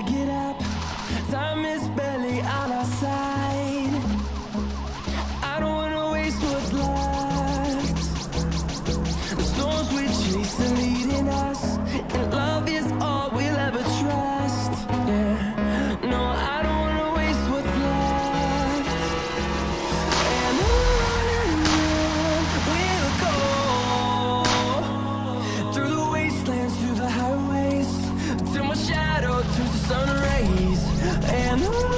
I get out. To the sun rays. And